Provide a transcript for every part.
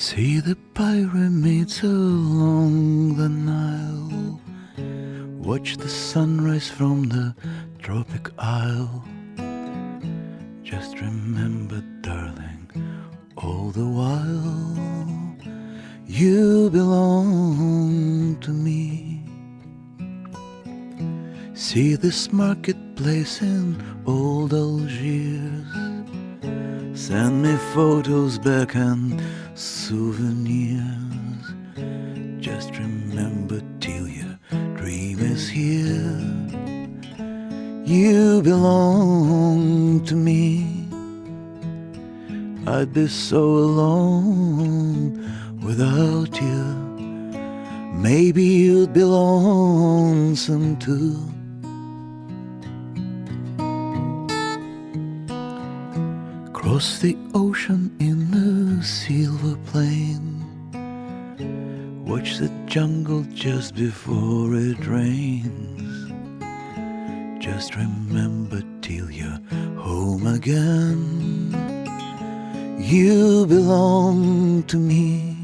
See the pyramids along the Nile. Watch the sunrise from the tropic isle. Just remember, darling, all the while you belong to me. See this marketplace in old Algiers. Send me photos back and souvenirs. Just remember till your dream is here. You belong to me. I'd be so alone without you. Maybe you'd be lonesome too. Cross the ocean in the silver plane Watch the jungle just before it rains. Just remember till you're home again. You belong to me.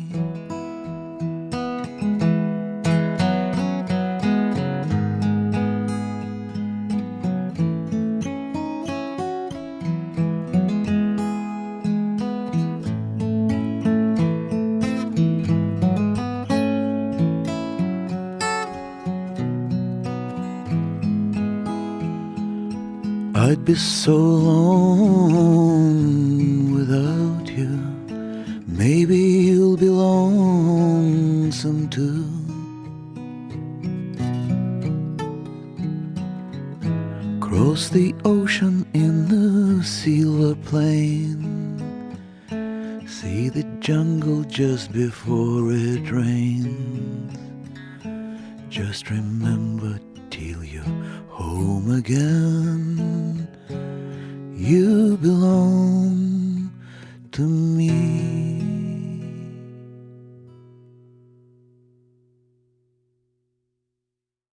I'd be so alone without you. Maybe you'll be lonesome too. Cross the ocean in the silver plane. See the jungle just before it rains. Just remember till you're home again. Belong to me.